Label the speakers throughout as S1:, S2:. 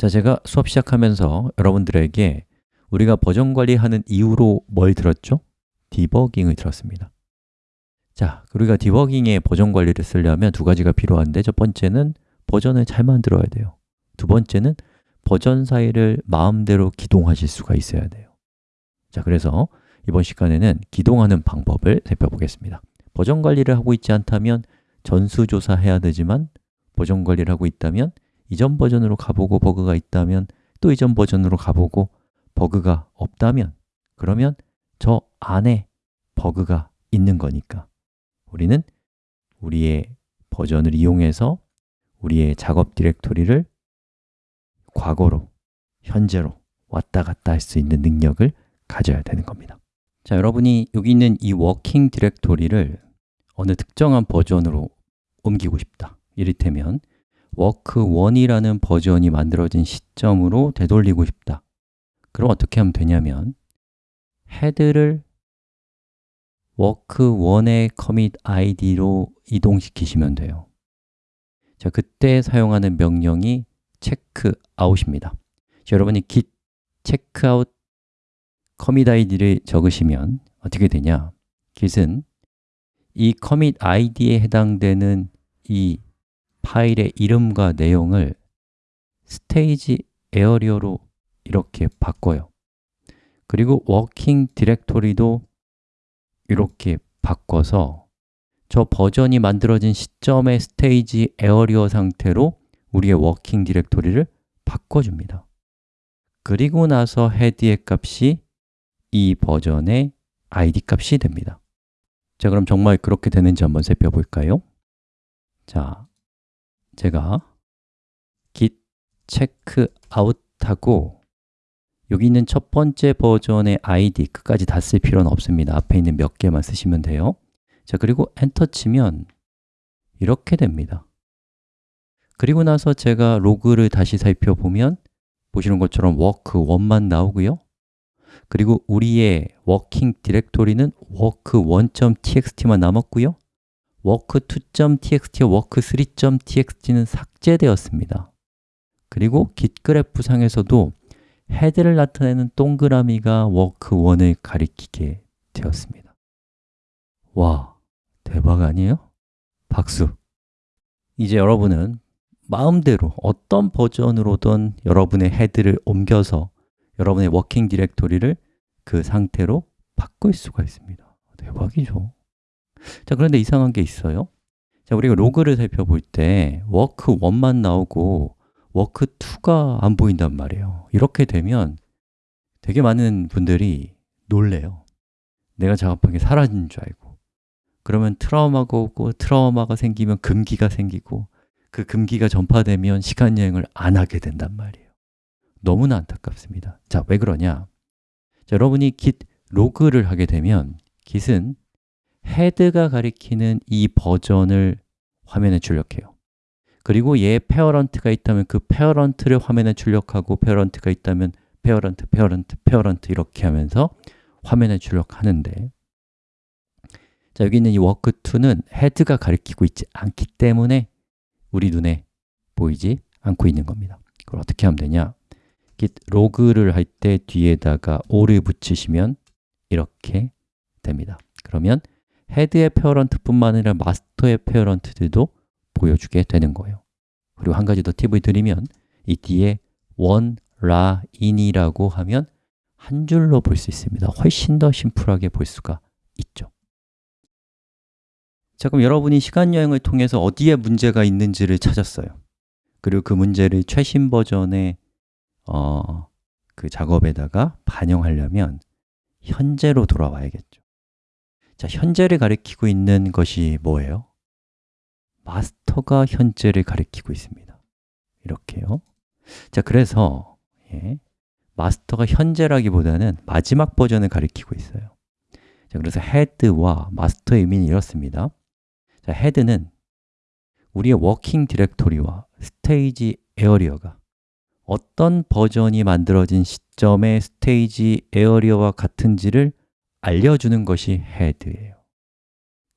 S1: 자, 제가 수업 시작하면서 여러분들에게 우리가 버전 관리하는 이유로 뭘 들었죠? 디버깅을 들었습니다. 자, 우리가 디버깅에 버전 관리를 쓰려면 두 가지가 필요한데 첫 번째는 버전을 잘 만들어야 돼요. 두 번째는 버전 사이를 마음대로 기동하실 수가 있어야 돼요. 자, 그래서 이번 시간에는 기동하는 방법을 살펴보겠습니다. 버전 관리를 하고 있지 않다면 전수조사해야 되지만 버전 관리를 하고 있다면 이전 버전으로 가보고 버그가 있다면 또 이전 버전으로 가보고 버그가 없다면 그러면 저 안에 버그가 있는 거니까. 우리는 우리의 버전을 이용해서 우리의 작업 디렉토리를 과거로, 현재로 왔다 갔다 할 수 있는 능력을 가져야 되는 겁니다. 자, 여러분이 여기 있는 이 working directory를 어느 특정한 버전으로 옮기고 싶다. 이를테면 work1이라는 버전이 만들어진 시점으로 되돌리고 싶다. 그럼 어떻게 하면 되냐면 헤드를 work1의 commit id로 이동시키시면 돼요. 자, 그때 사용하는 명령이 checkout입니다. 자, 여러분이 git checkout commit id를 적으시면 어떻게 되냐? git은 이 commit id에 해당되는 이 파일의 이름과 내용을 stage area로 이렇게 바꿔요. 그리고 working directory도 이렇게 바꿔서 저 버전이 만들어진 시점의 stage area 상태로 우리의 working directory를 바꿔줍니다. 그리고 나서 헤드의 값이 이 버전의 id 값이 됩니다. 자, 그럼 정말 그렇게 되는지 한번 살펴볼까요? 자, 제가 git checkout하고 여기 있는 첫 번째 버전의 id 끝까지 다 쓸 필요는 없습니다. 앞에 있는 몇 개만 쓰시면 돼요. 자, 그리고 엔터 치면 이렇게 됩니다. 그리고 나서 제가 로그를 다시 살펴보면 보시는 것처럼 work1만 나오고요. 그리고 우리의 working directory는 work1.txt만 남았고요 work2.txt와 work3.txt는 삭제되었습니다 그리고 git 그래프 상에서도 헤드를 나타내는 동그라미가 work1을 가리키게 되었습니다 와, 대박 아니에요? 박수! 이제 여러분은 마음대로 어떤 버전으로든 여러분의 헤드를 옮겨서 여러분의 working directory를 그 상태로 바꿀 수가 있습니다 대박이죠 자, 그런데 이상한 게 있어요. 자, 우리가 로그를 살펴볼 때 work 1만 나오고 work 2가 안 보인단 말이에요. 이렇게 되면 되게 많은 분들이 놀래요. 내가 작업한 게 사라진 줄 알고. 그러면 트라우마가 오고 트라우마가 생기면 금기가 생기고 그 금기가 전파되면 시간 여행을 안 하게 된단 말이에요. 너무나 안타깝습니다. 자, 왜 그러냐? 자, 여러분이 git log를 하게 되면 git은 헤드가 가리키는 이 버전을 화면에 출력해요. 그리고 얘 parent가 있다면 그 parent를 화면에 출력하고 parent가 있다면 parent, parent, parent 이렇게 하면서 화면에 출력하는데 자, 여기 있는 이 work2는 헤드가 가리키고 있지 않기 때문에 우리 눈에 보이지 않고 있는 겁니다. 그걸 어떻게 하면 되냐? git log를 할 때 뒤에다가 all을 붙이시면 이렇게 됩니다. 그러면 헤드의 parent뿐만 아니라 마스터의 parent들도 보여주게 되는 거예요. 그리고 한 가지 더 팁을 드리면 이 뒤에 one, la, in이라고 하면 한 줄로 볼 수 있습니다. 훨씬 더 심플하게 볼 수가 있죠. 자, 그럼 여러분이 시간여행을 통해서 어디에 문제가 있는지를 찾았어요. 그리고 그 문제를 최신 버전의 어, 그 작업에다가 반영하려면 현재로 돌아와야겠죠 자, 현재를 가리키고 있는 것이 뭐예요? 마스터가 현재를 가리키고 있습니다. 이렇게요. 자, 그래서 예, 마스터가 현재라기보다는 마지막 버전을 가리키고 있어요. 자, 그래서 헤드와 마스터의 의미는 이렇습니다. 자, 헤드는 우리의 working directory와 stage area가 어떤 버전이 만들어진 시점의 stage area와 같은지를 알려주는 것이 헤드예요.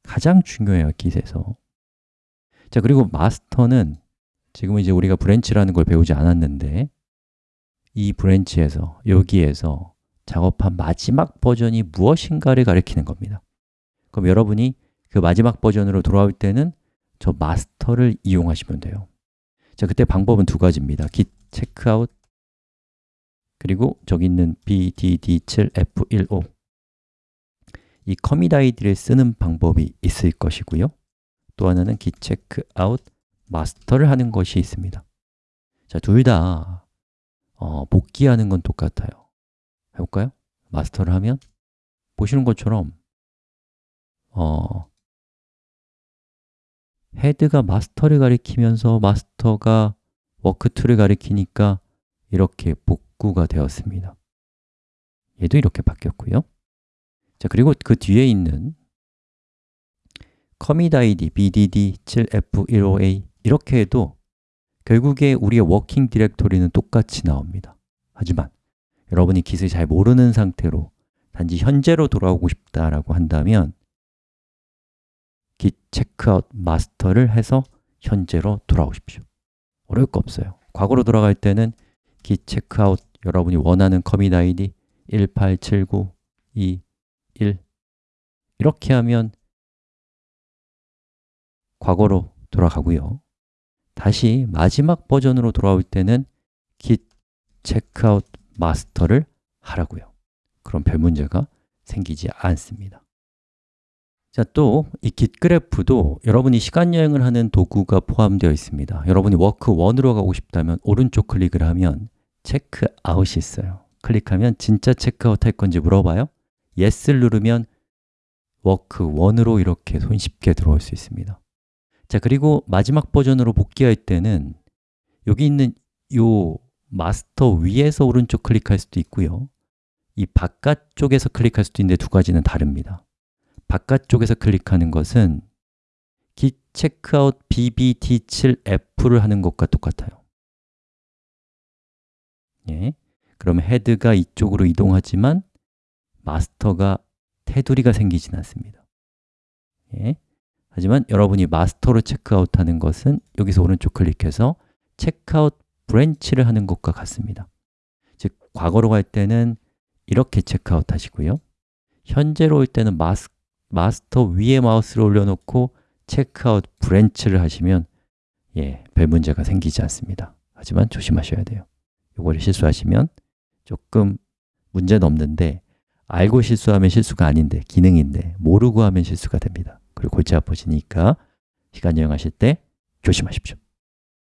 S1: 가장 중요해요, git에서. 자, 그리고 마스터는 지금 이제 우리가 branch라는 걸 배우지 않았는데 이 branch에서, 여기에서 작업한 마지막 버전이 무엇인가를 가리키는 겁니다. 그럼 여러분이 그 마지막 버전으로 돌아올 때는 저 마스터를 이용하시면 돼요. 자, 그때 방법은 두 가지입니다. git checkout 그리고 저기 있는 bdd7f15 이 commit id를 쓰는 방법이 있을 것이고요. 또 하나는 git checkout master를 하는 것이 있습니다. 자, 둘다 어, 복귀하는 건 똑같아요. 해볼까요? master를 하면 보시는 것처럼 어, 헤드가 마스터를 가리키면서 마스터가 워크2를 가리키니까 이렇게 복구가 되었습니다. 얘도 이렇게 바뀌었고요 자 그리고 그 뒤에 있는 commit id bdd 7f15a 이렇게 해도 결국에 우리의 워킹 디렉토리는 똑같이 나옵니다. 하지만 여러분이 깃을 잘 모르는 상태로 단지 현재로 돌아오고 싶다라고 한다면 git checkout master를 해서 현재로 돌아오십시오. 어려울 거 없어요. 과거로 돌아갈 때는 git checkout 여러분이 원하는 commit id 1879221 이렇게 하면 과거로 돌아가고요. 다시 마지막 버전으로 돌아올 때는 git checkout master를 하라고요. 그럼 별 문제가 생기지 않습니다. 자, 또 이 git graph도 여러분이 시간 여행을 하는 도구가 포함되어 있습니다. 여러분이 work 1으로 가고 싶다면 오른쪽 클릭을 하면 checkout이 있어요. 클릭하면 진짜 체크아웃 할 건지 물어봐요 Yes를 누르면 work 1으로 이렇게 손쉽게 들어올 수 있습니다. 자, 그리고 마지막 버전으로 복귀할 때는 여기 있는 요 마스터 위에서 오른쪽 클릭할 수도 있고요. 이 바깥쪽에서 클릭할 수도 있는데 두 가지는 다릅니다. 바깥쪽에서 클릭하는 것은 git checkout bbt7f를 하는 것과 똑같아요. 예, 그러면 HEAD가 이쪽으로 이동하지만 master가 테두리가 생기진 않습니다. 예, 하지만 여러분이 master로 checkout하는 것은 여기서 오른쪽 클릭해서 checkout branch를 하는 것과 같습니다. 즉, 과거로 갈 때는 이렇게 체크아웃 하시고요. 현재로 올 때는 mas, master 위에 마우스를 올려놓고 checkout branch를 하시면 예, 별 문제가 생기지 않습니다. 하지만 조심하셔야 돼요. 이거를 실수하시면 조금 문제는 없는데 알고 실수하면 실수가 아닌데, 기능인데 모르고 하면 실수가 됩니다. 그리고 골치 아프시니까 시간 여행하실 때 조심하십시오